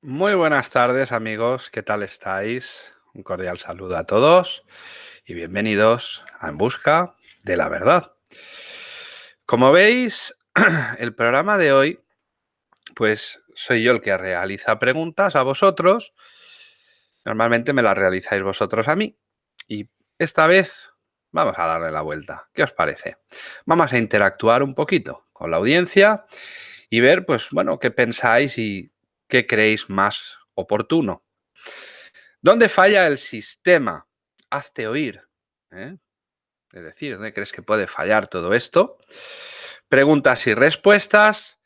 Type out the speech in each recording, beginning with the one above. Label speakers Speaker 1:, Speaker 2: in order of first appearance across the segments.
Speaker 1: Muy buenas tardes amigos, ¿qué tal estáis? Un cordial saludo a todos y bienvenidos a En Busca de la Verdad. Como veis, el programa de hoy, pues soy yo el que realiza preguntas a vosotros. Normalmente me las realizáis vosotros a mí. Y esta vez vamos a darle la vuelta. ¿Qué os parece? Vamos a interactuar un poquito con la audiencia y ver, pues bueno, qué pensáis y ¿Qué creéis más oportuno. ¿Dónde falla el sistema? Hazte oír. ¿eh? Es decir, ¿dónde crees que puede fallar todo esto? Preguntas y respuestas.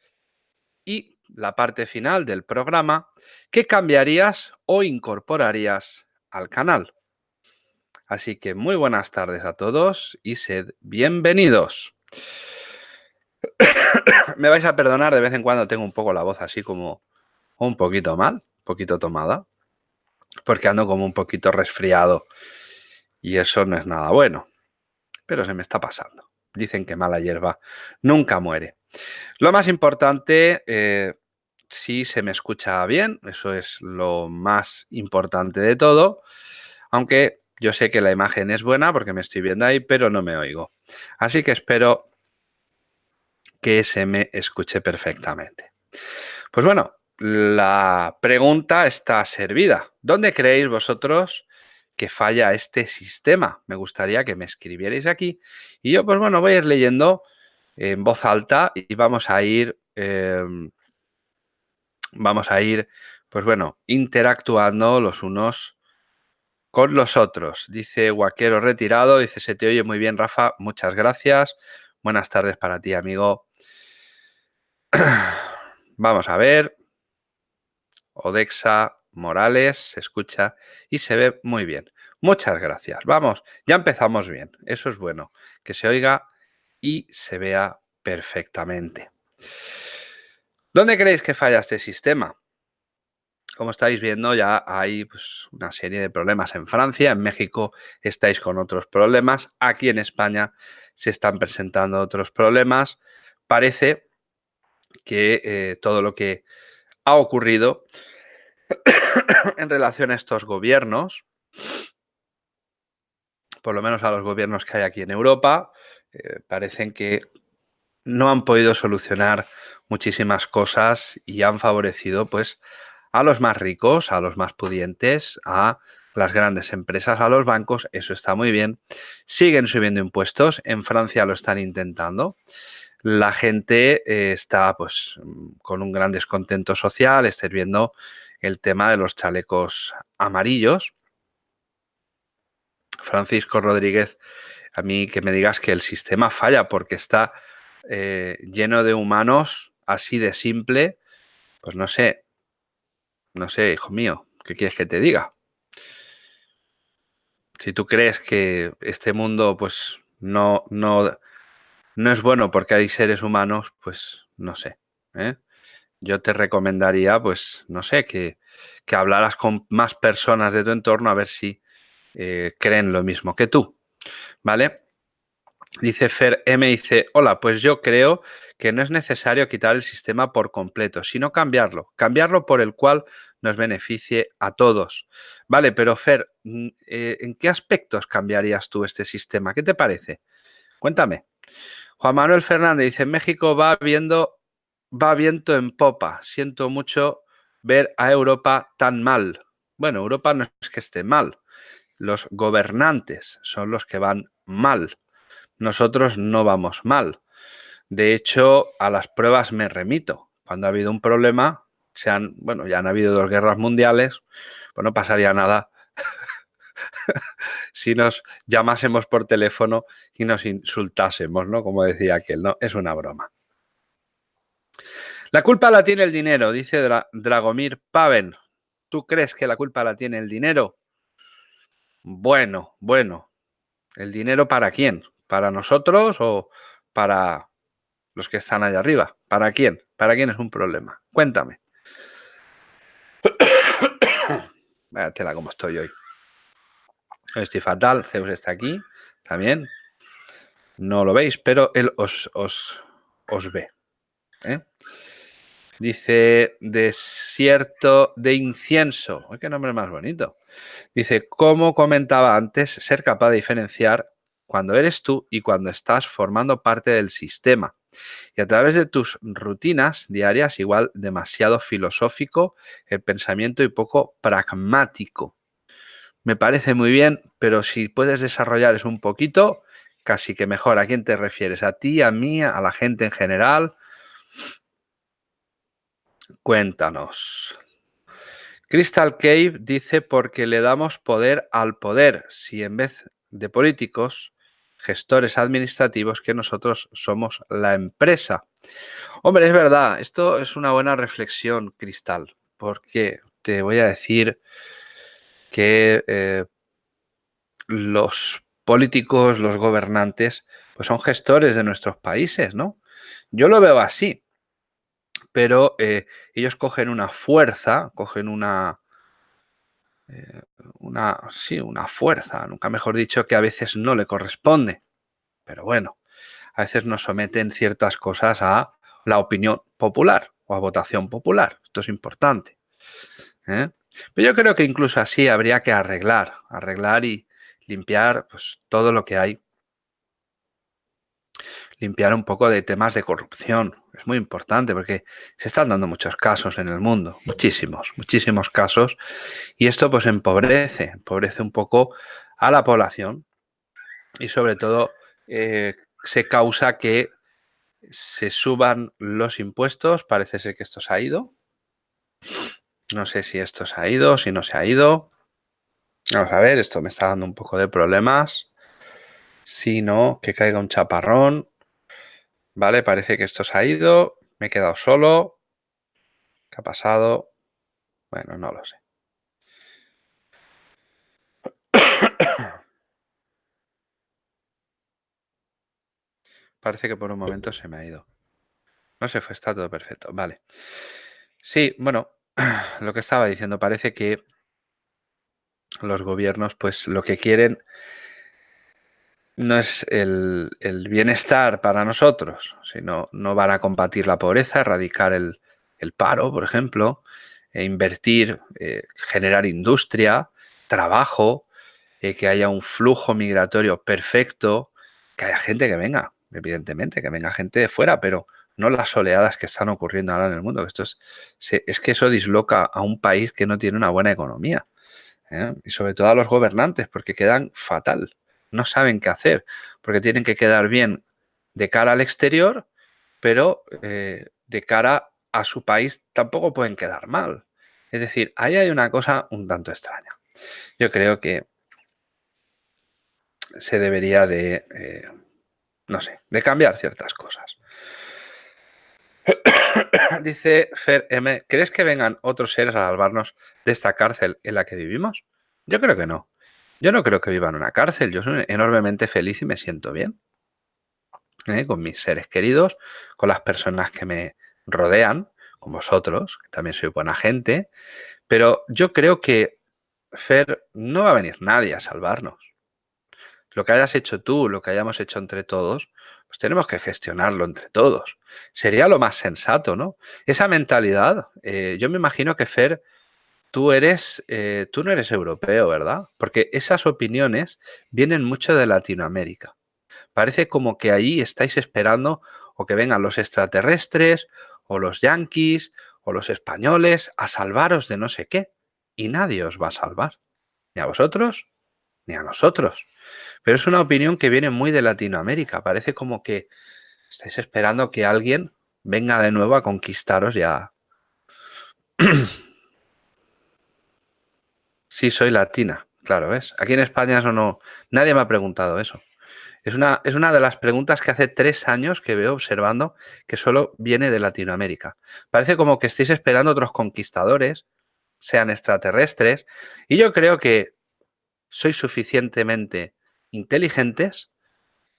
Speaker 1: Y la parte final del programa, ¿qué cambiarías o incorporarías al canal? Así que muy buenas tardes a todos y sed bienvenidos. Me vais a perdonar, de vez en cuando tengo un poco la voz así como un poquito mal, un poquito tomada, porque ando como un poquito resfriado y eso no es nada bueno, pero se me está pasando. Dicen que mala hierba nunca muere. Lo más importante, eh, si se me escucha bien, eso es lo más importante de todo, aunque yo sé que la imagen es buena porque me estoy viendo ahí, pero no me oigo. Así que espero que se me escuche perfectamente. Pues bueno, la pregunta está servida. ¿Dónde creéis vosotros que falla este sistema? Me gustaría que me escribierais aquí. Y yo, pues bueno, voy a ir leyendo en voz alta y vamos a ir, em, vamos a ir, pues bueno, interactuando los unos con los otros. Dice Guaquero Retirado, dice, se te oye muy bien, Rafa, muchas gracias. Buenas tardes para ti, amigo. Vamos a ver. Odexa Morales se escucha y se ve muy bien. Muchas gracias. Vamos, ya empezamos bien. Eso es bueno. Que se oiga y se vea perfectamente. ¿Dónde creéis que falla este sistema? Como estáis viendo, ya hay pues, una serie de problemas en Francia, en México estáis con otros problemas, aquí en España se están presentando otros problemas. Parece que eh, todo lo que ha ocurrido en relación a estos gobiernos, por lo menos a los gobiernos que hay aquí en Europa, eh, parecen que no han podido solucionar muchísimas cosas y han favorecido pues a los más ricos, a los más pudientes, a las grandes empresas, a los bancos, eso está muy bien. Siguen subiendo impuestos, en Francia lo están intentando. La gente eh, está pues con un gran descontento social, estáis viendo el tema de los chalecos amarillos. Francisco Rodríguez, a mí que me digas que el sistema falla porque está eh, lleno de humanos así de simple, pues no sé, no sé, hijo mío, ¿qué quieres que te diga? Si tú crees que este mundo pues no, no, no es bueno porque hay seres humanos, pues no sé. ¿eh? Yo te recomendaría, pues no sé, que, que, hablaras con más personas de tu entorno a ver si eh, creen lo mismo que tú. ¿Vale? Dice Fer M, dice, hola, pues yo creo que no es necesario quitar el sistema por completo, sino cambiarlo. Cambiarlo por el cual nos beneficie a todos. Vale, pero Fer, mm, eh, ¿en qué aspectos cambiarías tú este sistema? ¿Qué te parece? Cuéntame. Juan Manuel Fernández dice, México va viendo, va viento en popa. Siento mucho ver a Europa tan mal. Bueno, Europa no es que esté mal. Los gobernantes son los que van mal. Nosotros no vamos mal. De hecho, a las pruebas me remito. Cuando ha habido un problema, se han, bueno, ya han habido dos guerras mundiales, pues no pasaría nada si nos llamásemos por teléfono y nos insultásemos, ¿no? Como decía aquel, ¿no? Es una broma. La culpa la tiene el dinero, dice Dragomir Paven. ¿Tú crees que la culpa la tiene el dinero? Bueno, bueno. ¿El dinero para quién? ¿Para nosotros o para los que están allá arriba? ¿Para quién? ¿Para quién es un problema? Cuéntame. Vaya tela como estoy hoy. Estoy fatal, Zeus está aquí también. No lo veis, pero él os, os, ve. ¿Eh? Dice, desierto de incienso. qué nombre más bonito. Dice, como comentaba antes, ser capaz de diferenciar cuando eres tú y cuando estás formando parte del sistema. Y a través de tus rutinas diarias, igual demasiado filosófico el pensamiento y poco pragmático. Me parece muy bien, pero si puedes desarrollar eso un poquito, casi que mejor. ¿A quién te refieres? ¿A ti, a mí, a la gente en general? Cuéntanos. Crystal Cave dice porque le damos poder al poder, si en vez de políticos, gestores administrativos, que nosotros somos la empresa. Hombre, es verdad, esto es una buena reflexión, Cristal, porque te voy a decir que eh, los políticos, los gobernantes, pues son gestores de nuestros países, ¿no? Yo lo veo así, pero eh, ellos cogen una fuerza, cogen una, eh, una, sí, una fuerza, nunca mejor dicho, que a veces no le corresponde. Pero bueno, a veces nos someten ciertas cosas a la opinión popular o a votación popular. Esto es importante. ¿eh? Pero yo creo que incluso así habría que arreglar, arreglar y limpiar pues, todo lo que hay. Limpiar un poco de temas de corrupción. Es muy importante porque se están dando muchos casos en el mundo, muchísimos, muchísimos casos. Y esto pues empobrece, empobrece un poco a la población y sobre todo eh, se causa que se suban los impuestos. Parece ser que esto se ha ido. No sé si esto se ha ido, si no se ha ido. Vamos a ver, esto me está dando un poco de problemas. Si no, que caiga un chaparrón. Vale, parece que esto se ha ido. Me he quedado solo. ¿Qué ha pasado? Bueno, no lo sé. Parece que por un momento se me ha ido. No se fue, está todo perfecto. Vale. Sí, bueno, lo que estaba diciendo, parece que los gobiernos, pues lo que quieren no es el, bienestar para nosotros, sino no van a combatir la pobreza, erradicar el, paro, por ejemplo, e invertir, eh, generar industria, trabajo, eh, que haya un flujo migratorio perfecto, que haya gente que venga, evidentemente, que venga gente de fuera, pero no las oleadas que están ocurriendo ahora en el mundo. Esto es, es que eso disloca a un país que no tiene una buena economía. ¿eh? Y sobre todo a los gobernantes, porque quedan fatal. No saben qué hacer, porque tienen que quedar bien de cara al exterior, pero eh, de cara a su país tampoco pueden quedar mal. Es decir, ahí hay una cosa un tanto extraña. Yo creo que se debería de, eh, no sé, de cambiar ciertas cosas. Dice Fer M, ¿crees que vengan otros seres a salvarnos de esta cárcel en la que vivimos? Yo creo que no. Yo no creo que viva en una cárcel. Yo soy enormemente feliz y me siento bien. ¿eh? Con mis seres queridos, con las personas que me rodean, con vosotros, que también soy buena gente. Pero yo creo que, Fer, no va a venir nadie a salvarnos. Lo que hayas hecho tú, lo que hayamos hecho entre todos, pues tenemos que gestionarlo entre todos. Sería lo más sensato, ¿no? Esa mentalidad, eh, yo me imagino que Fer, tú eres, eh, tú no eres europeo, ¿verdad? Porque esas opiniones vienen mucho de Latinoamérica. Parece como que ahí estáis esperando o que vengan los extraterrestres o los yanquis o los españoles a salvaros de no sé qué. Y nadie os va a salvar. Ni a vosotros, ni a nosotros. Pero es una opinión que viene muy de Latinoamérica. Parece como que estáis esperando que alguien venga de nuevo a conquistaros ya. sí, soy latina. Claro, ¿ves? Aquí en España eso no... Nadie me ha preguntado eso. Es una, es una de las preguntas que hace tres años que veo observando que solo viene de Latinoamérica. Parece como que estáis esperando otros conquistadores, sean extraterrestres, y yo creo que sois suficientemente inteligentes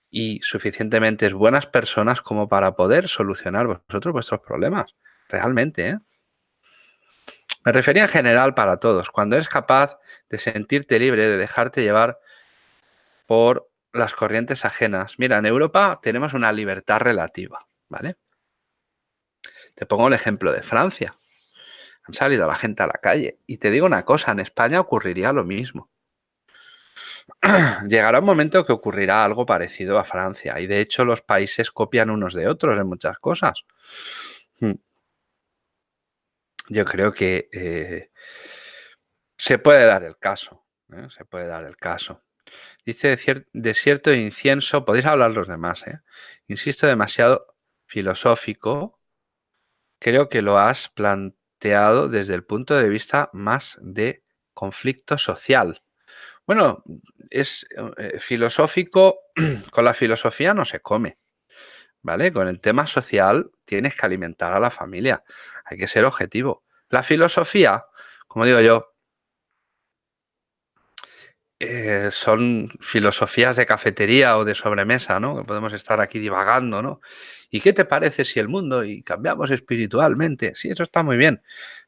Speaker 1: y suficientemente buenas personas como para poder solucionar vosotros vuestros problemas. Realmente, ¿eh? Me refería en general para todos. Cuando eres capaz de sentirte libre, de dejarte llevar por las corrientes ajenas. Mira, en Europa tenemos una libertad relativa, ¿vale? Te pongo el ejemplo de Francia. Han salido la gente a la calle. Y te digo una cosa, en España ocurriría lo mismo. Llegará un momento que ocurrirá algo parecido a Francia. Y de hecho los países copian unos de otros en muchas cosas. Yo creo que eh, se puede dar el caso. ¿eh? Se puede dar el caso. Dice desierto de incienso, podéis hablar los demás, ¿eh? Insisto, demasiado filosófico. Creo que lo has planteado desde el punto de vista más de conflicto social. Bueno, es eh, filosófico, con la filosofía no se come, ¿vale? Con el tema social tienes que alimentar a la familia, hay que ser objetivo. La filosofía, como digo yo, eh, son filosofías de cafetería o de sobremesa, ¿no? Que podemos estar aquí divagando, ¿no? ¿Y qué te parece si el mundo y cambiamos espiritualmente? Sí, eso está muy bien,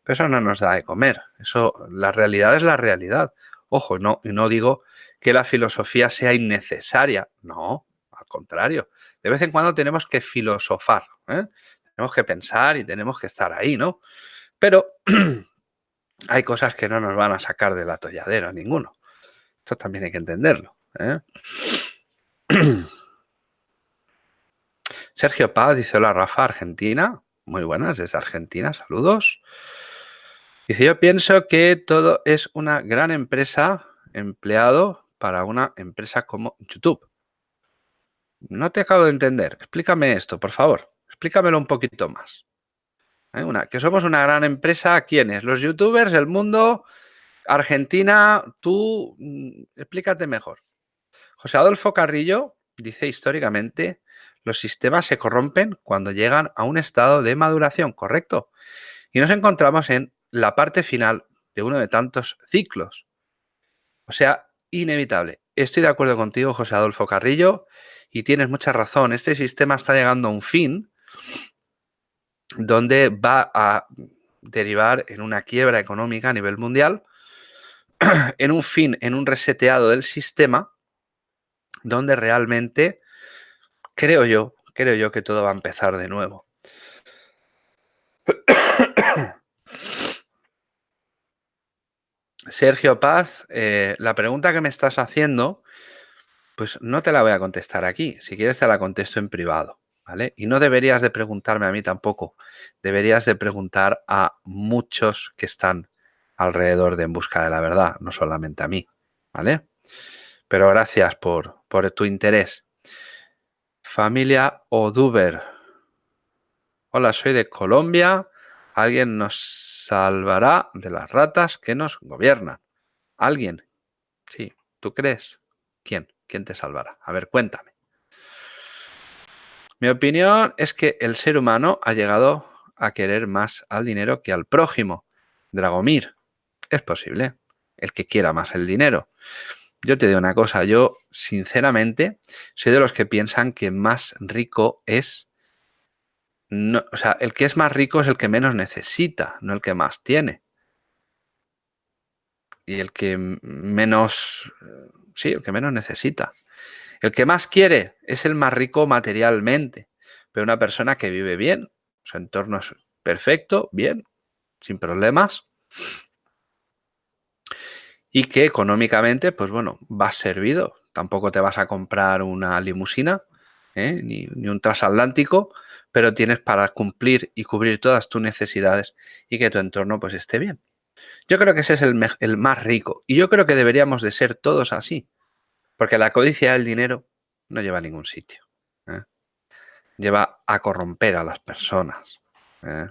Speaker 1: pero eso no nos da de comer. Eso, la realidad es la realidad. Ojo, no, no digo que la filosofía sea innecesaria. No, al contrario. De vez en cuando tenemos que filosofar, ¿eh? Tenemos que pensar y tenemos que estar ahí, ¿no? Pero hay cosas que no nos van a sacar del atolladero ninguno. Esto también hay que entenderlo. ¿eh? Sergio Paz dice, hola Rafa, Argentina. Muy buenas, desde Argentina, saludos. Dice, yo pienso que todo es una gran empresa empleado para una empresa como YouTube. No te acabo de entender. Explícame esto, por favor. Explícamelo un poquito más. ¿Eh? Una, que somos una gran empresa, ¿quiénes? Los youtubers, el mundo, Argentina, tú, mm, explícate mejor. José Adolfo Carrillo dice históricamente, los sistemas se corrompen cuando llegan a un estado de maduración, ¿correcto? Y nos encontramos en la parte final de uno de tantos ciclos. O sea, inevitable. Estoy de acuerdo contigo, José Adolfo Carrillo, y tienes mucha razón. Este sistema está llegando a un fin donde va a derivar en una quiebra económica a nivel mundial en un fin, en un reseteado del sistema, donde realmente creo yo, creo yo que todo va a empezar de nuevo. Sergio Paz, eh, la pregunta que me estás haciendo, pues no te la voy a contestar aquí. Si quieres te la contesto en privado, ¿vale? Y no deberías de preguntarme a mí tampoco. Deberías de preguntar a muchos que están alrededor de En Busca de la Verdad, no solamente a mí, ¿vale? Pero gracias por, por tu interés. Familia Oduber. Hola, soy de Colombia. Alguien nos salvará de las ratas que nos gobiernan. ¿Alguien? Sí, ¿tú crees? ¿Quién? ¿Quién te salvará? A ver, cuéntame. Mi opinión es que el ser humano ha llegado a querer más al dinero que al prójimo. Dragomir. Es posible. El que quiera más el dinero. Yo te digo una cosa, yo sinceramente soy de los que piensan que más rico es... O sea, el que es más rico es el que menos necesita, no el que más tiene. Y el que menos... Sí, el que menos necesita. El que más quiere es el más rico materialmente. Pero una persona que vive bien, su entorno es perfecto, bien, sin problemas, y que económicamente, pues bueno, vas servido. Tampoco te vas a comprar una limusina ¿eh? ni, un transatlántico, pero tienes para cumplir y cubrir todas tus necesidades y que tu entorno pues esté bien. Yo creo que ese es el, el más rico y yo creo que deberíamos de ser todos así, porque la codicia del dinero no lleva a ningún sitio. ¿eh? Lleva a corromper a las personas. ¿eh?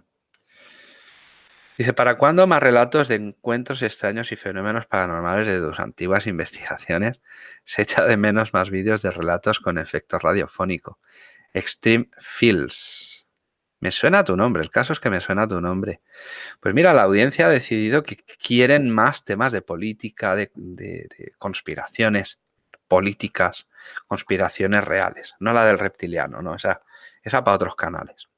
Speaker 1: Dice, ¿para cuándo más relatos de encuentros extraños y fenómenos paranormales de tus antiguas investigaciones? Se echa de menos más vídeos de relatos con efecto radiofónico. Extreme Fields. Me suena tu nombre, el caso es que me suena tu nombre. Pues mira, la audiencia ha decidido que quieren más temas de política, de, de conspiraciones políticas, conspiraciones reales, no la del reptiliano, no, esa, esa para otros canales.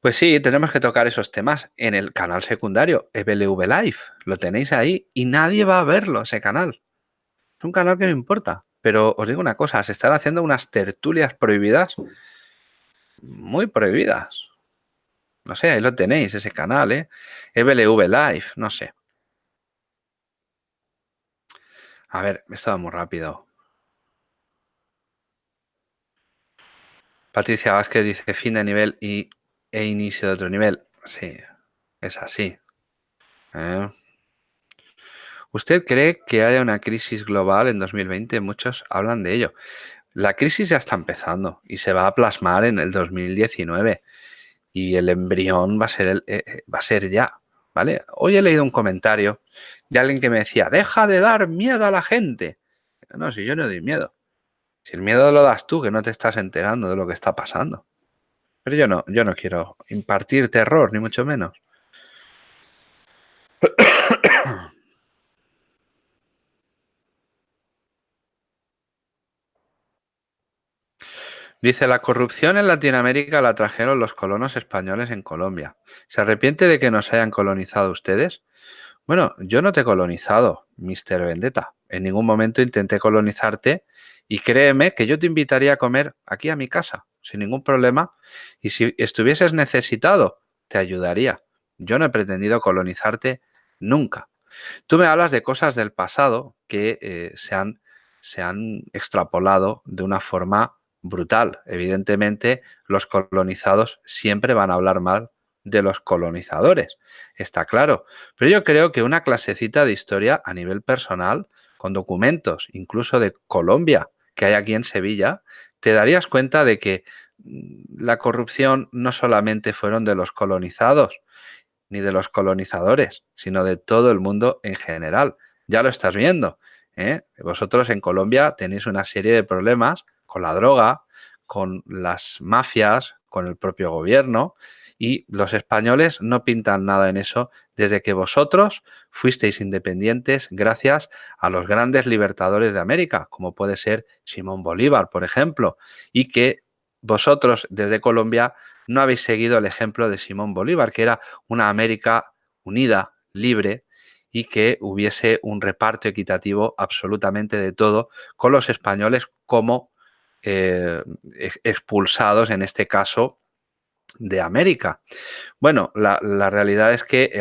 Speaker 1: Pues sí, tenemos que tocar esos temas en el canal secundario, EBLV Live. Lo tenéis ahí y nadie va a verlo, ese canal. Es un canal que no importa. Pero os digo una cosa, se están haciendo unas tertulias prohibidas muy prohibidas. No sé, ahí lo tenéis, ese canal, ¿eh? EBLV Live, no sé. A ver, me estado muy rápido. Patricia Vázquez dice fin de nivel y, e inicio de otro nivel. Sí, es así. ¿Eh? ¿Usted cree que haya una crisis global en 2020? Muchos hablan de ello. La crisis ya está empezando y se va a plasmar en el 2019 y el embrión va a ser, el, eh, eh, va a ser ya. ¿Vale? Hoy he leído un comentario de alguien que me decía, deja de dar miedo a la gente. No, si yo no doy miedo. Si el miedo lo das tú, que no te estás enterando de lo que está pasando. Pero yo no, yo no quiero impartir terror, ni mucho menos. Dice, la corrupción en Latinoamérica la trajeron los colonos españoles en Colombia. ¿Se arrepiente de que nos hayan colonizado ustedes? Bueno, yo no te he colonizado, Mr. Vendetta. En ningún momento intenté colonizarte y créeme que yo te invitaría a comer aquí a mi casa, sin ningún problema. Y si estuvieses necesitado, te ayudaría. Yo no he pretendido colonizarte nunca. Tú me hablas de cosas del pasado que eh, se, han, se han extrapolado de una forma brutal. Evidentemente, los colonizados siempre van a hablar mal de los colonizadores, está claro. Pero yo creo que una clasecita de historia a nivel personal, con documentos, incluso de Colombia, que hay aquí en Sevilla, te darías cuenta de que mm, la corrupción no solamente fueron de los colonizados, ni de los colonizadores, sino de todo el mundo en general. Ya lo estás viendo. ¿Eh? Vosotros en Colombia tenéis una serie de problemas con la droga, con las mafias, con el propio gobierno y los españoles no pintan nada en eso desde que vosotros fuisteis independientes gracias a los grandes libertadores de América, como puede ser Simón Bolívar, por ejemplo, y que vosotros desde Colombia no habéis seguido el ejemplo de Simón Bolívar, que era una América unida, libre, y que hubiese un reparto equitativo absolutamente de todo con los españoles como eh, expulsados, en este caso, de América. Bueno, la, realidad es que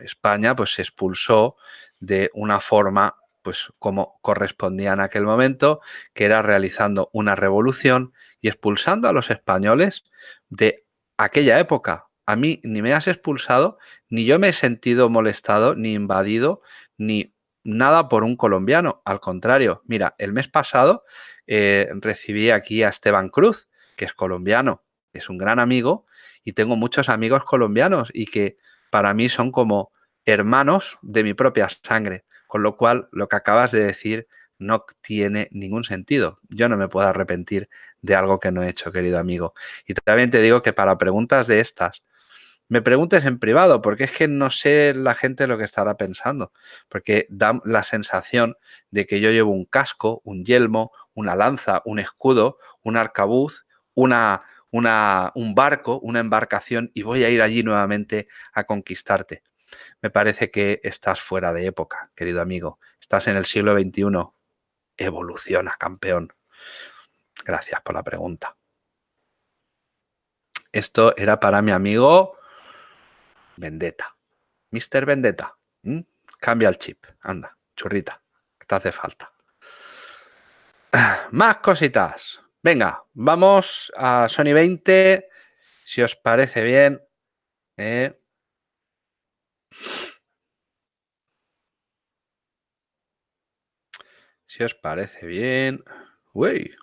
Speaker 1: España pues, se expulsó de una forma pues como correspondía en aquel momento, que era realizando una revolución y expulsando a los españoles de aquella época. A mí ni me has expulsado, ni yo me he sentido molestado, ni invadido, ni nada por un colombiano. Al contrario, mira, el mes pasado eh, recibí aquí a Esteban Cruz, que es colombiano, es un gran amigo y tengo muchos amigos colombianos y que para mí son como hermanos de mi propia sangre, con lo cual lo que acabas de decir no tiene ningún sentido. Yo no me puedo arrepentir de algo que no he hecho, querido amigo. Y también te digo que para preguntas de estas, me preguntes en privado, porque es que no sé la gente lo que estará pensando, porque da la sensación de que yo llevo un casco, un yelmo, una lanza, un escudo, un arcabuz, una, una, un barco, una embarcación y voy a ir allí nuevamente a conquistarte. Me parece que estás fuera de época, querido amigo. Estás en el siglo XXI. Evoluciona, campeón. Gracias por la pregunta. Esto era para mi amigo Vendetta. Mr. Vendetta. Cambia el chip. Anda, churrita. Te hace falta. Más cositas. Venga, vamos a Sony 20. Si os parece bien. Eh. Si os parece bien. Uy.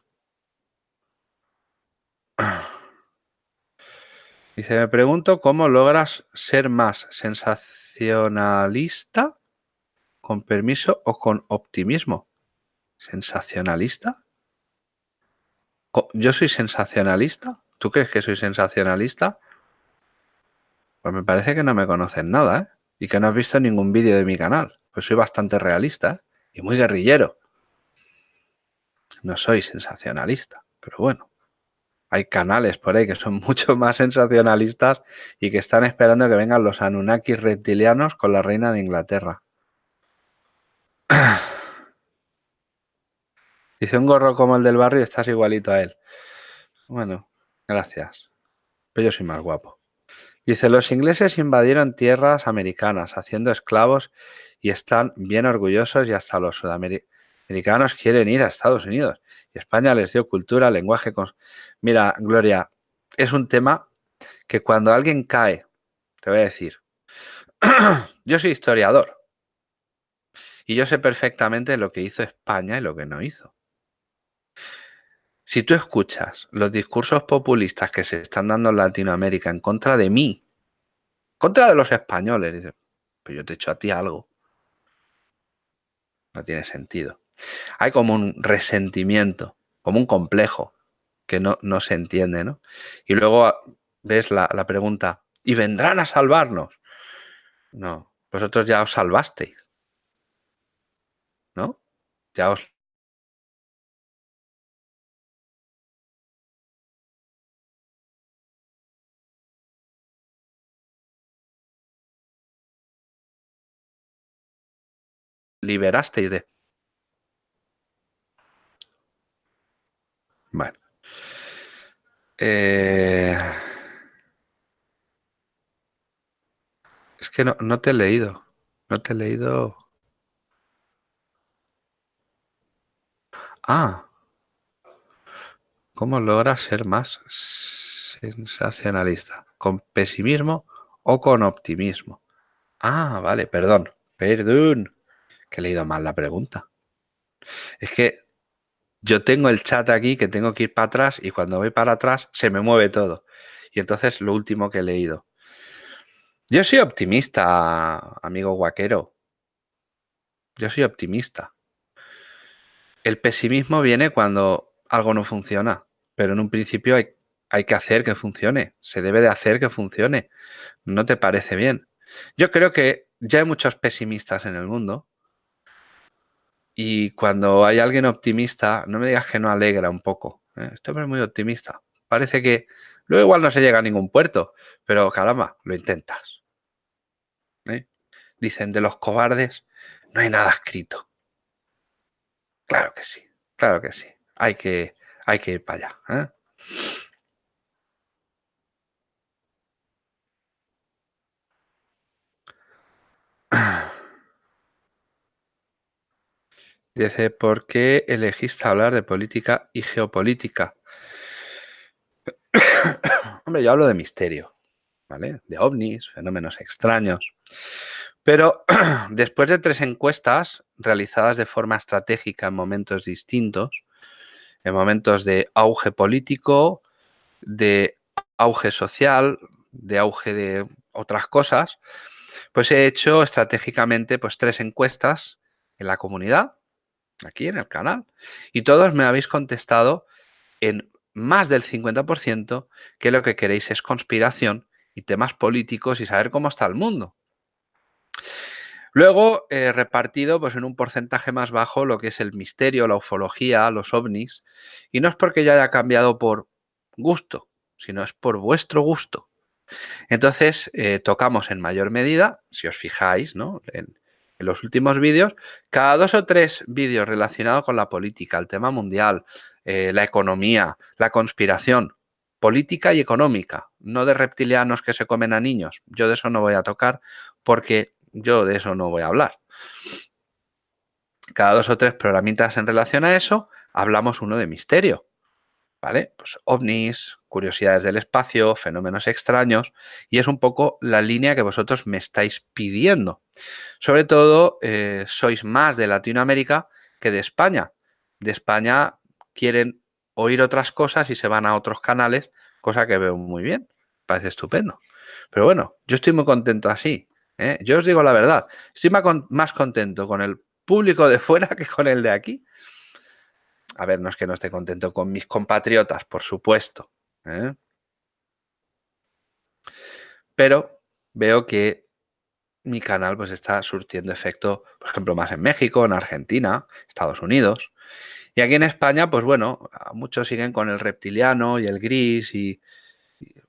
Speaker 1: Dice, me pregunto cómo logras ser más sensacionalista con permiso o con optimismo. ¿Sensacionalista? ¿Yo soy sensacionalista? ¿Tú crees que soy sensacionalista? Pues me parece que no me conoces nada, ¿eh? Y que no has visto ningún vídeo de mi canal. Pues soy bastante realista ¿eh? y muy guerrillero. No soy sensacionalista, pero bueno. Hay canales por ahí que son mucho más sensacionalistas y que están esperando que vengan los Anunnakis reptilianos con la reina de Inglaterra. Dice un gorro como el del barrio, estás igualito a él. Bueno, Gracias. Pero yo soy más guapo. Dice, los ingleses invadieron tierras americanas haciendo esclavos y están bien orgullosos y hasta los sudamericanos quieren ir a Estados Unidos. España les dio cultura, lenguaje. Con... Mira, Gloria, es un tema que cuando alguien cae, te voy a decir, yo soy historiador y yo sé perfectamente lo que hizo España y lo que no hizo. Si tú escuchas los discursos populistas que se están dando en Latinoamérica en contra de mí, contra de los españoles, dices, pues yo te he hecho a ti algo. No tiene sentido. Hay como un resentimiento, como un complejo que no, no se entiende, ¿no? Y luego ves la, la pregunta, ¿y vendrán a salvarnos? No, vosotros ya os salvasteis. ¿No? Ya os liberasteis de... Bueno. Eh, es que no, no te he leído. No te he leído. Ah. ¿Cómo logras ser más sensacionalista? ¿Con pesimismo o con optimismo? Ah, vale, perdón. Perdón. Que he leído mal la pregunta. Es que yo tengo el chat aquí que tengo que ir para atrás y cuando voy para atrás se me mueve todo. Y entonces lo último que he leído. Yo soy optimista, amigo guaquero. Yo soy optimista. El pesimismo viene cuando algo no funciona, pero en un principio hay, hay que hacer que funcione. Se debe de hacer que funcione. ¿No te parece bien? Yo creo que ya hay muchos pesimistas en el mundo y cuando hay alguien optimista, no me digas que no alegra un poco. ¿eh? Este hombre es muy optimista. Parece que luego igual no se llega a ningún puerto, pero caramba, lo intentas. ¿eh? Dicen de los cobardes, no hay nada escrito. Claro que sí, claro que sí. Hay que, hay que ir para allá. ¿eh? Dice, ¿por qué elegiste hablar de política y geopolítica? Hombre, yo hablo de misterio, ¿vale? De ovnis, fenómenos extraños. Pero después de tres encuestas realizadas de forma estratégica en momentos distintos, en momentos de auge político, de auge social, de auge de otras cosas, pues he hecho estratégicamente pues, tres encuestas en la comunidad aquí en el canal. Y todos me habéis contestado en más del 50% que lo que queréis es conspiración y temas políticos y saber cómo está el mundo. Luego, he repartido pues, en un porcentaje más bajo lo que es el misterio, la ufología, los ovnis. Y no es porque yo haya cambiado por gusto, sino es por vuestro gusto. Entonces, eh, tocamos en mayor medida, si os fijáis, ¿no? En los últimos vídeos, cada dos o tres vídeos relacionados con la política, el tema mundial, eh, la economía, la conspiración, política y económica, no de reptilianos que se comen a niños. Yo de eso no voy a tocar porque yo de eso no voy a hablar. Cada dos o tres programitas en relación a eso, hablamos uno de misterio. ¿Vale? Pues ovnis, curiosidades del espacio, fenómenos extraños, y es un poco la línea que vosotros me estáis pidiendo. Sobre todo, eh, sois más de Latinoamérica que de España. De España quieren oír otras cosas y se van a otros canales, cosa que veo muy bien, parece estupendo. Pero bueno, yo estoy muy contento así. ¿eh? Yo os digo la verdad, estoy más contento con el público de fuera que con el de aquí a ver, no es que no esté contento con mis compatriotas, por supuesto. ¿eh? Pero veo que mi canal pues está surtiendo efecto, por ejemplo, más en México, en Argentina, Estados Unidos. Y aquí en España, pues bueno, muchos siguen con el reptiliano y el gris y,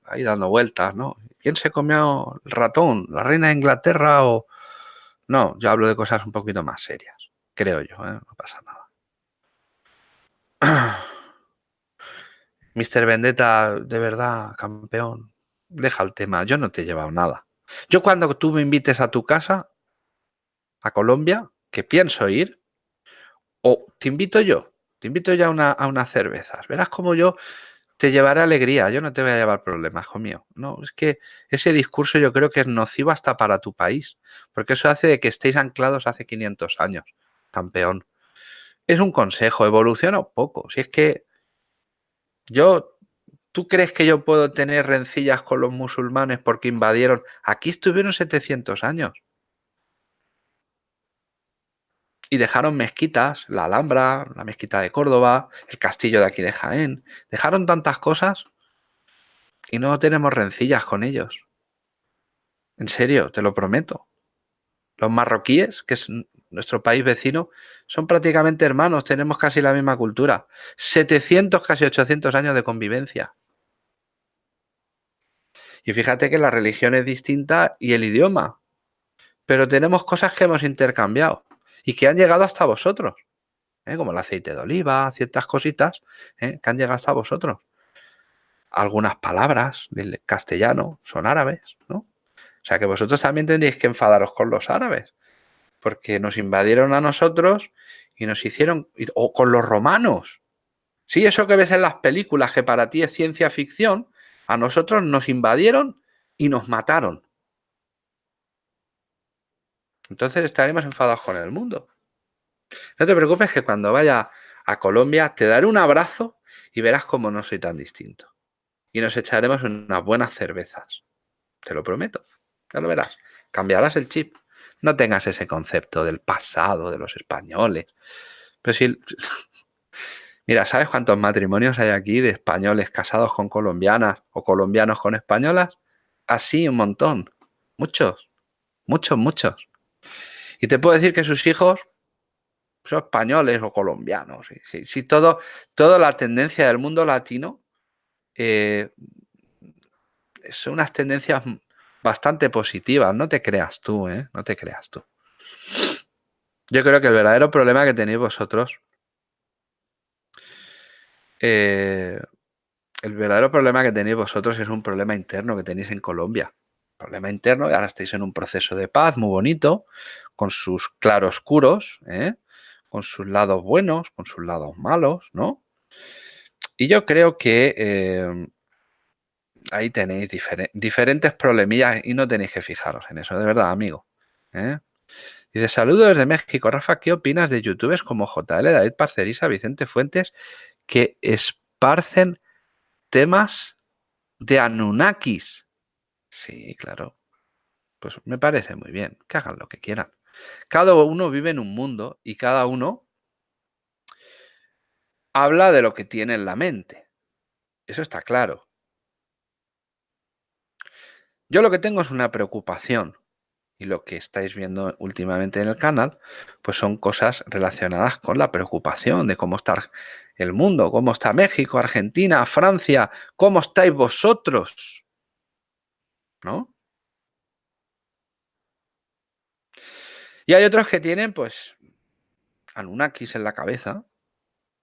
Speaker 1: ahí dando vueltas, ¿no? ¿Quién se comió el ratón? ¿La reina de Inglaterra o...? No, yo hablo de cosas un poquito más serias, creo yo, ¿eh? no pasa nada. Mr. Vendetta, de verdad, campeón, deja el tema. Yo no te he llevado nada. Yo cuando tú me invites a tu casa, a Colombia, que pienso ir, o te invito yo, te invito ya a, una, a unas cervezas. Verás como yo te llevaré alegría, yo no te voy a llevar problemas, hijo mío. No, es que ese discurso yo creo que es nocivo hasta para tu país, porque eso hace de que estéis anclados hace 500 años, campeón. Es un consejo, evoluciona un poco. Si es que yo, ¿tú crees que yo puedo tener rencillas con los musulmanes porque invadieron? Aquí estuvieron 700 años. y dejaron mezquitas, la Alhambra, la mezquita de Córdoba, el castillo de aquí de Jaén. Dejaron tantas cosas y no tenemos rencillas con ellos. En serio, te lo prometo. Los marroquíes, que nuestro país vecino, son prácticamente hermanos, tenemos casi la misma cultura. 700, casi 800 años de convivencia. Y fíjate que la religión es distinta y el idioma. Pero tenemos cosas que hemos intercambiado y que han llegado hasta vosotros, ¿eh? como el aceite de oliva, ciertas cositas ¿eh? que han llegado hasta vosotros. Algunas palabras del castellano son árabes, ¿no? O sea que vosotros también tendréis que enfadaros con los árabes, porque nos invadieron a nosotros y nos hicieron, o con los romanos. Sí, eso que ves en las películas, que para ti es ciencia ficción, a nosotros nos invadieron y nos mataron. Entonces estaremos enfadados con el mundo. No te preocupes que cuando vaya a Colombia te daré un abrazo y verás cómo no soy tan distinto. Y nos echaremos unas buenas cervezas. Te lo prometo. Ya lo verás. Cambiarás el chip. No tengas ese concepto del pasado, de los españoles. Pero si... Mira, ¿sabes cuántos matrimonios hay aquí de españoles casados con colombianas o colombianos con españolas? Así un montón. Muchos. Muchos, muchos. Y te puedo decir que sus hijos son españoles o colombianos. Si, todo, toda la tendencia del mundo latino eh, son unas tendencias bastante positivas. No te creas tú, ¿eh? No te creas tú. Yo creo que el verdadero problema que tenéis vosotros, eh, el verdadero problema que tenéis vosotros es un problema interno que tenéis en Colombia. Problema interno y ahora estáis en un proceso de paz muy bonito, con sus claroscuros, ¿eh? con sus lados buenos, con sus lados malos, ¿no? Y yo creo que eh, ahí tenéis diferentes problemillas y no tenéis que fijaros en eso, de verdad, amigo. ¿eh? Dice, saludos desde México. Rafa, ¿qué opinas de youtubers como JL, David Parcerisa, Vicente Fuentes, que esparcen temas de Anunnakis? Sí, claro. Pues me parece muy bien, que hagan lo que quieran. Cada uno vive en un mundo y cada uno habla de lo que tiene en la mente. Eso está claro. Yo lo que tengo es una preocupación y lo que estáis viendo últimamente en el canal, pues son cosas relacionadas con la preocupación de cómo está el mundo, cómo está México, Argentina, Francia, cómo estáis vosotros. ¿No? Y hay otros que tienen, pues, Anunnakis en la cabeza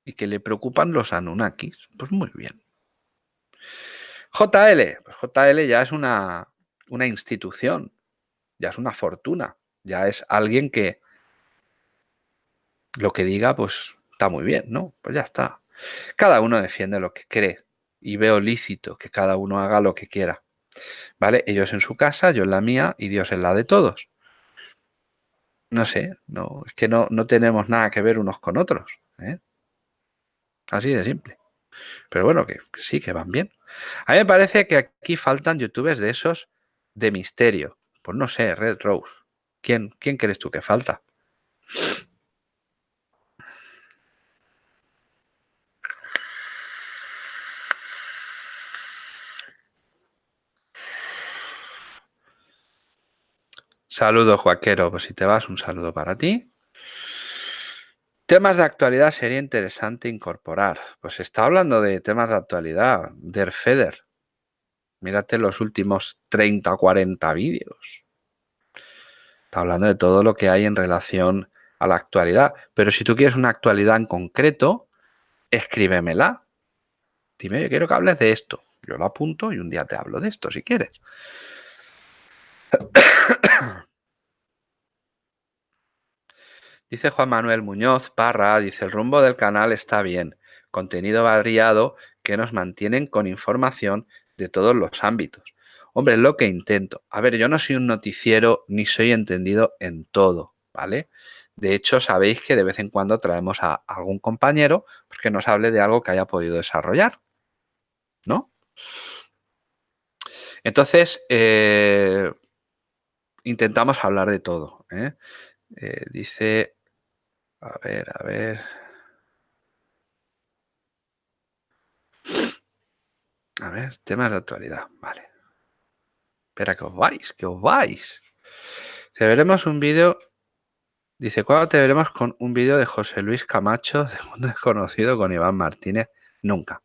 Speaker 1: y que le preocupan los Anunnakis. Pues muy bien. JL, pues JL ya es una, una institución, ya es una fortuna, ya es alguien que lo que diga, pues está muy bien, ¿no? Pues ya está. Cada uno defiende lo que cree y veo lícito que cada uno haga lo que quiera. ¿Vale? Ellos en su casa, yo en la mía y Dios en la de todos. No sé, no, es que no, no tenemos nada que ver unos con otros. ¿eh? Así de simple. Pero bueno, que, sí, que van bien. A mí me parece que aquí faltan youtubers de esos de misterio. Pues no sé, Red Rose. ¿Quién, quién crees tú que falta? Saludos, Joaquero. Pues si te vas, un saludo para ti. Temas de actualidad sería interesante incorporar. Pues está hablando de temas de actualidad. Der Feder. Mírate los últimos 30 o 40 vídeos. Está hablando de todo lo que hay en relación a la actualidad. Pero si tú quieres una actualidad en concreto, escríbemela. Dime, yo quiero que hables de esto. Yo lo apunto y un día te hablo de esto si quieres. Dice Juan Manuel Muñoz Parra, dice, el rumbo del canal está bien, contenido variado que nos mantienen con información de todos los ámbitos. Hombre, es lo que intento. A ver, yo no soy un noticiero ni soy entendido en todo, ¿vale? De hecho, sabéis que de vez en cuando traemos a algún compañero pues, que nos hable de algo que haya podido desarrollar, ¿no? Entonces, eh, intentamos hablar de todo. ¿eh? Eh, dice a ver, a ver. A ver, temas de actualidad. Vale. Espera, que os vais, que os vais. Te veremos un vídeo. Dice, ¿cuándo te veremos con un vídeo de José Luis Camacho, de un desconocido con Iván Martínez? Nunca.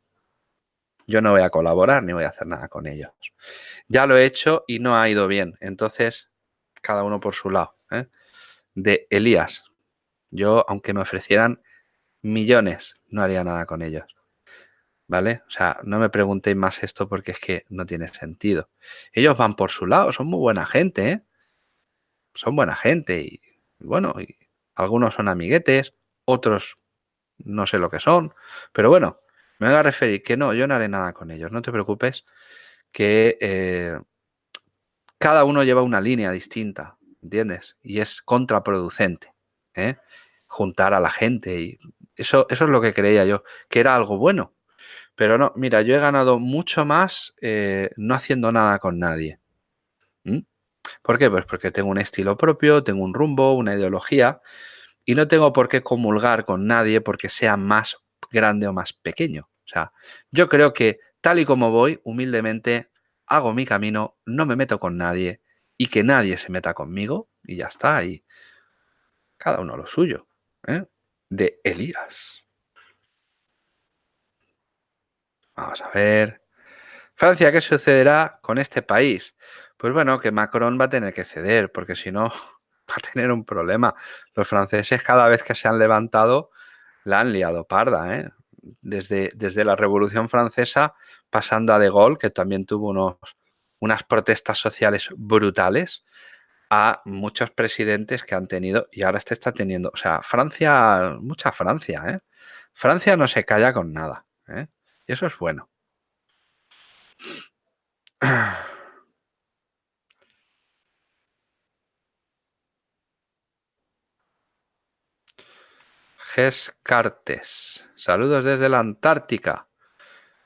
Speaker 1: Yo no voy a colaborar ni voy a hacer nada con ellos. Ya lo he hecho y no ha ido bien. Entonces, cada uno por su lado. ¿eh? De Elías, yo, aunque me ofrecieran millones, no haría nada con ellos. ¿Vale? O sea, no me preguntéis más esto porque es que no tiene sentido. Ellos van por su lado, son muy buena gente, ¿eh? Son buena gente y, bueno, algunos son amiguetes, otros no sé lo que son, pero bueno, me voy a referir que no, yo no haré nada con ellos, no te preocupes, que eh, cada uno lleva una línea distinta, ¿entiendes? Y es contraproducente. ¿eh? juntar a la gente. Y eso, eso es lo que creía yo, que era algo bueno. Pero no, mira, yo he ganado mucho más eh, no haciendo nada con nadie. ¿Mm? ¿Por qué? Pues porque tengo un estilo propio, tengo un rumbo, una ideología y no tengo por qué comulgar con nadie porque sea más grande o más pequeño. O sea, yo creo que tal y como voy, humildemente, hago mi camino, no me meto con nadie y que nadie se meta conmigo y ya está. Y cada uno lo suyo. ¿eh? de Elías. Vamos a ver. Francia, ¿qué sucederá con este país? Pues bueno, que Macron va a tener que ceder, porque si no, va a tener un problema. Los franceses cada vez que se han levantado la han liado parda, ¿eh? Desde, desde la Revolución Francesa, pasando a De Gaulle, que también tuvo unos, unas protestas sociales brutales, a muchos presidentes que han tenido y ahora este está teniendo. O sea, Francia, mucha Francia, ¿eh? Francia no se calla con nada, ¿eh? Y eso es bueno. Ges Cartes. Saludos desde la Antártica.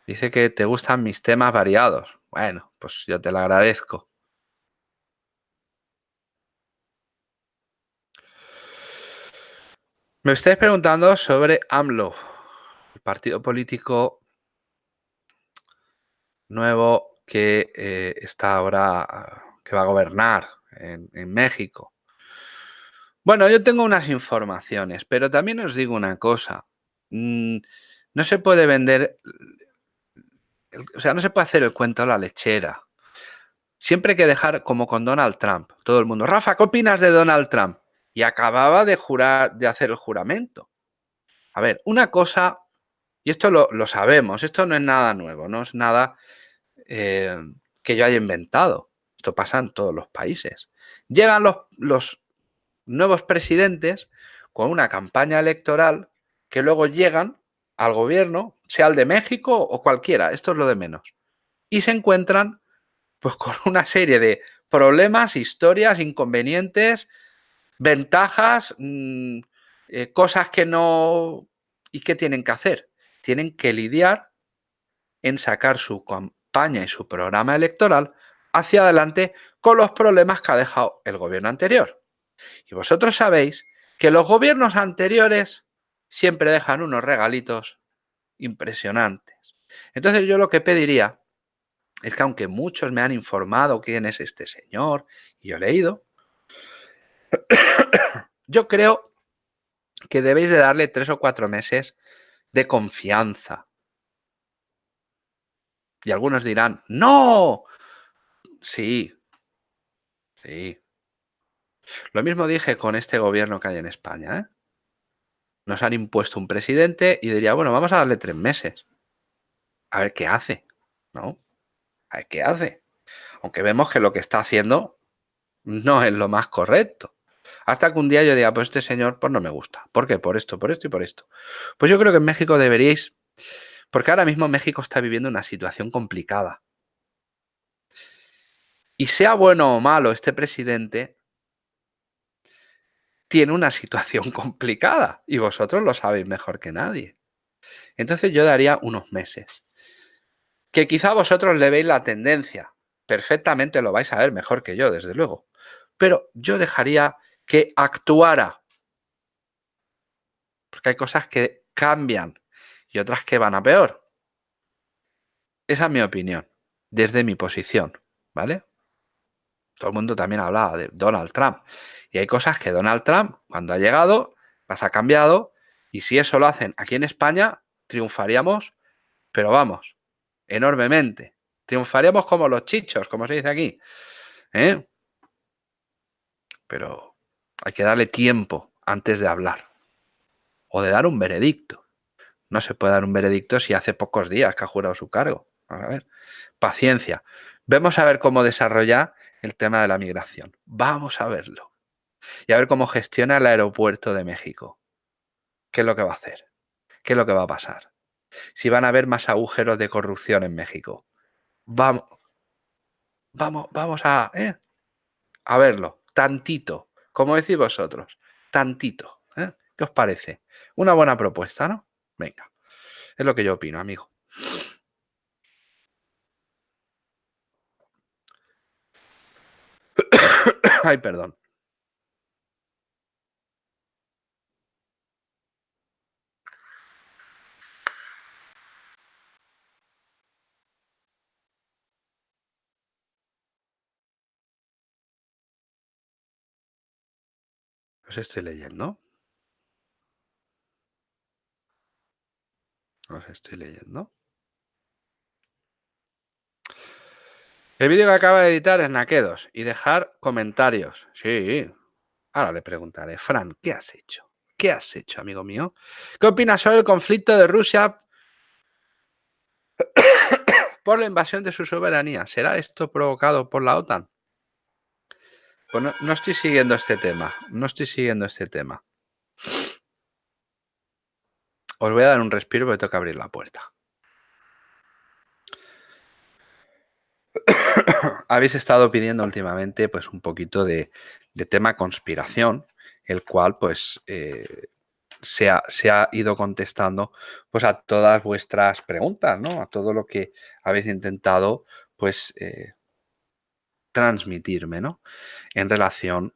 Speaker 1: Dice que te gustan mis temas variados. Bueno, pues yo te lo agradezco. Me estáis preguntando sobre AMLO, el partido político nuevo que eh, está ahora, que va a gobernar en, México. Bueno, yo tengo unas informaciones, pero también os digo una cosa. Mm, no se puede vender, o sea, no se puede hacer el cuento a la lechera. Siempre hay que dejar como con Donald Trump. Todo el mundo, Rafa, ¿qué opinas de Donald Trump? y acababa de jurar, de hacer el juramento. A ver, una cosa, y esto lo, sabemos, esto no es nada nuevo, no es nada eh, que yo haya inventado. Esto pasa en todos los países. Llegan los, los nuevos presidentes con una campaña electoral que luego llegan al gobierno, sea el de México o cualquiera, esto es lo de menos. Y se encuentran pues con una serie de problemas, historias, inconvenientes, Ventajas, mm, eh, cosas que no... ¿Y qué tienen que hacer? Tienen que lidiar en sacar su campaña y su programa electoral hacia adelante con los problemas que ha dejado el gobierno anterior. Y vosotros sabéis que los gobiernos anteriores siempre dejan unos regalitos impresionantes. Entonces yo lo que pediría es que aunque muchos me han informado quién es este señor, y he leído, yo creo que debéis de darle tres o cuatro meses de confianza. Y algunos dirán, no, sí, sí. Lo mismo dije con este gobierno que hay en España. ¿eh? Nos han impuesto un presidente y diría, bueno, vamos a darle tres meses. a ver qué hace, ¿no? A ver qué hace. Aunque vemos que lo que está haciendo no es lo más correcto. Hasta que un día yo diga, pues este señor pues no me gusta. ¿Por qué? Por esto, por esto y por esto. Pues yo creo que en México deberíais, porque ahora mismo México está viviendo una situación complicada. Y sea bueno o malo este presidente, tiene una situación complicada y vosotros lo sabéis mejor que nadie. Entonces yo daría unos meses. Que quizá vosotros le veis la tendencia. Perfectamente lo vais a ver mejor que yo, desde luego. Pero yo dejaría que actuara. Porque hay cosas que cambian y otras que van a peor. Esa es mi opinión, desde mi posición, ¿vale? Todo el mundo también hablaba de Donald Trump. Y hay cosas que Donald Trump, cuando ha llegado, las ha cambiado. Y si eso lo hacen aquí en España, triunfaríamos, pero vamos, enormemente. Triunfaríamos como los chichos, como se dice aquí. ¿eh? Pero hay que darle tiempo antes de hablar. O de dar un veredicto. No se puede dar un veredicto si hace pocos días que ha jurado su cargo. a ver. Paciencia. Vemos a ver cómo desarrolla el tema de la migración. Vamos a verlo. Y a ver cómo gestiona el aeropuerto de México. ¿Qué es lo que va a hacer? ¿Qué es lo que va a pasar? Si van a haber más agujeros de corrupción en México. Vamos, vamos, vamos a, ¿eh? a verlo. Tantito. Como decís vosotros. Tantito. ¿eh? ¿Qué os parece? Una buena propuesta, ¿no? Venga. Es lo que yo opino, amigo. Ay, perdón. Os estoy leyendo. Os estoy leyendo. El vídeo que acaba de editar es Naquedos y dejar comentarios. Sí. Ahora le preguntaré, Fran, ¿qué has hecho? ¿Qué has hecho, amigo mío? ¿Qué opinas sobre el conflicto de Rusia por la invasión de su soberanía? ¿Será esto provocado por la OTAN? Pues no, estoy siguiendo este tema. No estoy siguiendo este tema. Os voy a dar un respiro porque tengo que abrir la puerta. Habéis estado pidiendo últimamente pues un poquito de, tema conspiración, el cual pues eh, se, ha, se, ha, ido contestando pues a todas vuestras preguntas, ¿no? A todo lo que habéis intentado pues eh, transmitirme, ¿no? En relación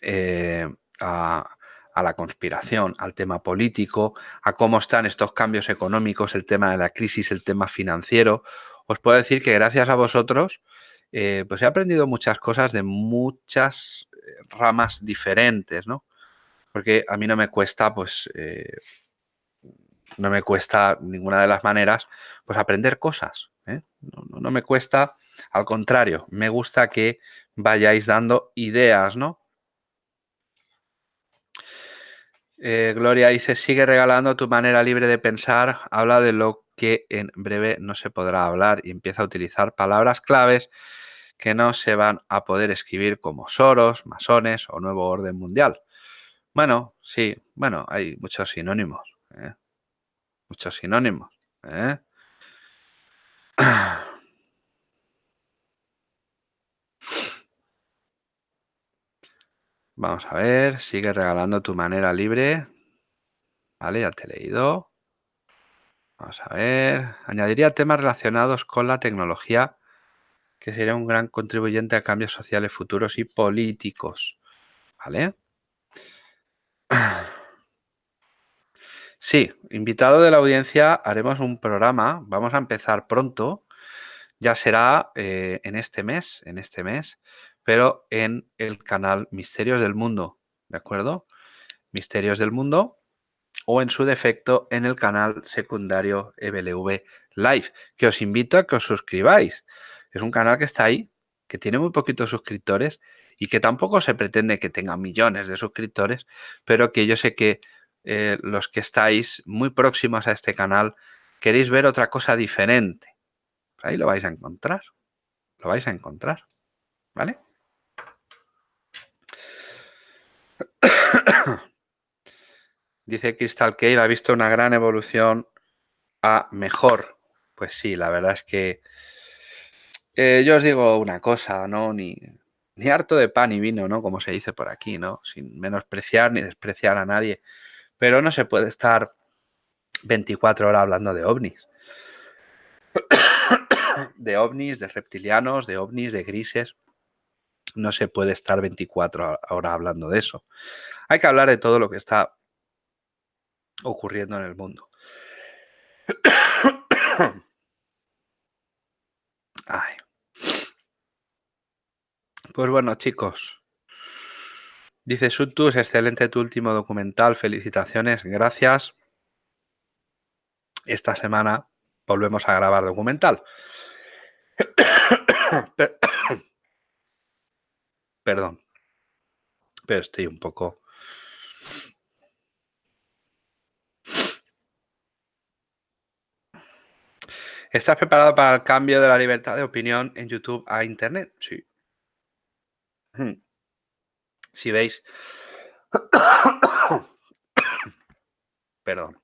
Speaker 1: eh, a, la conspiración, al tema político, a cómo están estos cambios económicos, el tema de la crisis, el tema financiero. Os puedo decir que gracias a vosotros, eh, pues he aprendido muchas cosas de muchas eh, ramas diferentes, ¿no? Porque a mí no me cuesta, pues, no me cuesta ninguna de las maneras, pues aprender cosas. No, me cuesta al contrario, me gusta que vayáis dando ideas, ¿no? Eh, Gloria dice, sigue regalando tu manera libre de pensar, habla de lo que en breve no se podrá hablar y empieza a utilizar palabras claves que no se van a poder escribir como Soros, masones o nuevo orden mundial. Bueno, sí, bueno, hay muchos sinónimos. ¿eh? Muchos sinónimos. ¿eh? Vamos a ver, sigue regalando tu manera libre. Vale, ya te he leído. Vamos a ver. Añadiría temas relacionados con la tecnología, que sería un gran contribuyente a cambios sociales futuros y políticos. ¿Vale? Sí, invitado de la audiencia, haremos un programa. Vamos a empezar pronto. Ya será eh, en este mes, en este mes, pero en el canal Misterios del Mundo, ¿de acuerdo? Misterios del Mundo o en su defecto en el canal secundario EBLV Live, que os invito a que os suscribáis. Es un canal que está ahí, que tiene muy poquitos suscriptores y que tampoco se pretende que tenga millones de suscriptores, pero que yo sé que eh, los que estáis muy próximos a este canal queréis ver otra cosa diferente. Ahí lo vais a encontrar. Lo vais a encontrar. ¿Vale? Dice Crystal Cave ha visto una gran evolución a mejor. Pues sí, la verdad es que eh, yo os digo una cosa, ¿no? Ni, ni harto de pan y vino, ¿no? Como se dice por aquí, ¿no? Sin menospreciar ni despreciar a nadie. Pero no se puede estar 24 horas hablando de ovnis. de ovnis, de reptilianos, de ovnis, de grises. No se puede estar 24 horas hablando de eso. Hay que hablar de todo lo que está ocurriendo en el mundo. Ay. Pues bueno, chicos. Dice Sutus, excelente tu último documental, felicitaciones, gracias. Esta semana volvemos a grabar documental. Perdón. Pero estoy un poco... ¿Estás preparado para el cambio de la libertad de opinión en YouTube a Internet? Sí. Si veis... Perdón.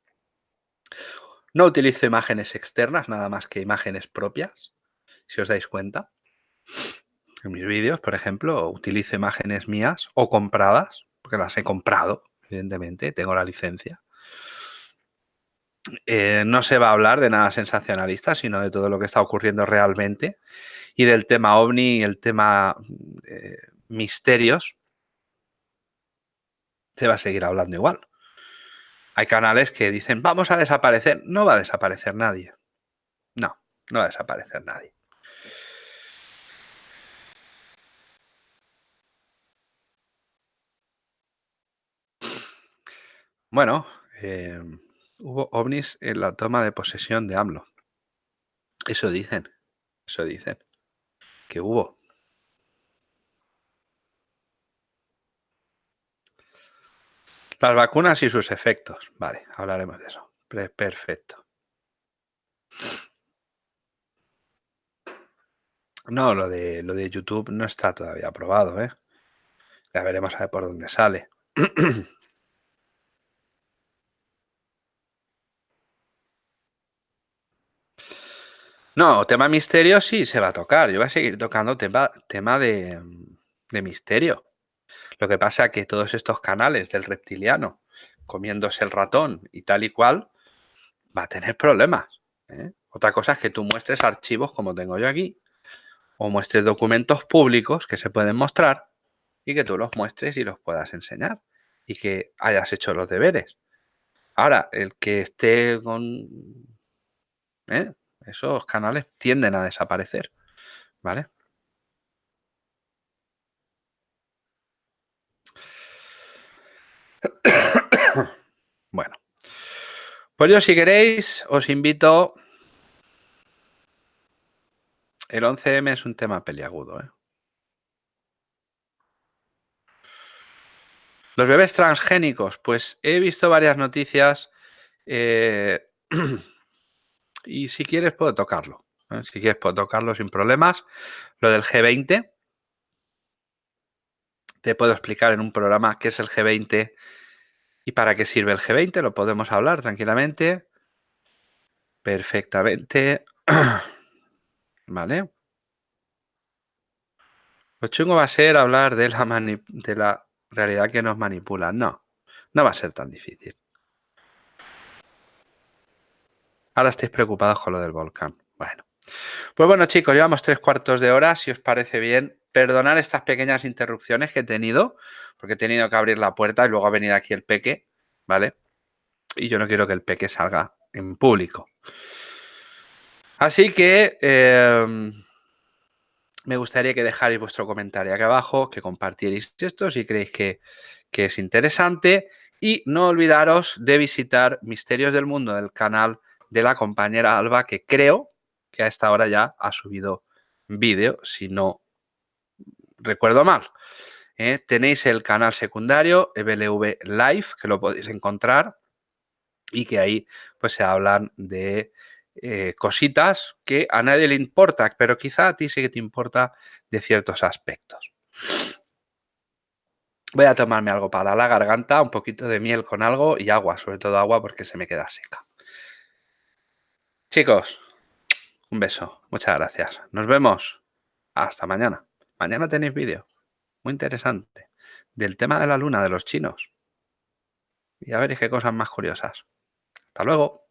Speaker 1: No utilizo imágenes externas, nada más que imágenes propias, si os dais cuenta. En mis vídeos, por ejemplo, utilizo imágenes mías o compradas, porque las he comprado, evidentemente, tengo la licencia. Eh, no se va a hablar de nada sensacionalista, sino de todo lo que está ocurriendo realmente y del tema ovni y el tema eh, misterios. Se va a seguir hablando igual. Hay canales que dicen, vamos a desaparecer. No va a desaparecer nadie. No, no va a desaparecer nadie. Bueno, em, hubo ovnis en la toma de posesión de AMLO. Eso dicen, eso dicen, que hubo. Las vacunas y sus efectos. Vale, hablaremos de eso. Perfecto. No, lo de, lo de YouTube no está todavía aprobado, ¿eh? Ya veremos a ver por dónde sale. No, tema misterio sí se va a tocar. Yo voy a seguir tocando tema, tema de, de misterio. Lo que pasa es que todos estos canales del reptiliano, comiéndose el ratón y tal y cual, va a tener problemas. ¿eh? Otra cosa es que tú muestres archivos como tengo yo aquí, o muestres documentos públicos que se pueden mostrar y que tú los muestres y los puedas enseñar y que hayas hecho los deberes. Ahora, el que esté con... ¿eh? Esos canales tienden a desaparecer, ¿vale? bueno. Pues yo si queréis os invito... El 11M es un tema peliagudo. ¿eh? Los bebés transgénicos, pues he visto varias noticias eh, y si quieres puedo tocarlo. ¿eh? Si quieres puedo tocarlo sin problemas. Lo del G20, te puedo explicar en un programa qué es el G20 y para qué sirve el G20. Lo podemos hablar tranquilamente. Perfectamente. vale. Lo chungo va a ser hablar de la, de la realidad que nos manipula. No, no va a ser tan difícil. Ahora estáis preocupados con lo del volcán. Bueno. Pues bueno, chicos, llevamos tres cuartos de hora. Si os parece bien, perdonar estas pequeñas interrupciones que he tenido, porque he tenido que abrir la puerta y luego ha venido aquí el peque, ¿vale? Y yo no quiero que el peque salga en público. Así que em, me gustaría que dejarais vuestro comentario aquí abajo, que compartierais esto si creéis que, que es interesante. Y no olvidaros de visitar Misterios del Mundo del canal de la compañera Alba, que creo que a esta hora ya ha subido vídeo, si no recuerdo mal. ¿eh? Tenéis el canal secundario, EBLV Live, que lo podéis encontrar y que ahí pues se hablan de eh, cositas que a nadie le importa, pero quizá a ti sí que te importa de ciertos aspectos. Voy a tomarme algo para la garganta, un poquito de miel con algo y agua, sobre todo agua porque se me queda seca. Chicos, un beso. Muchas gracias. Nos vemos. Hasta mañana. Mañana tenéis vídeo. Muy interesante. Del tema de la luna de los chinos. Y a ver qué cosas más curiosas. Hasta luego.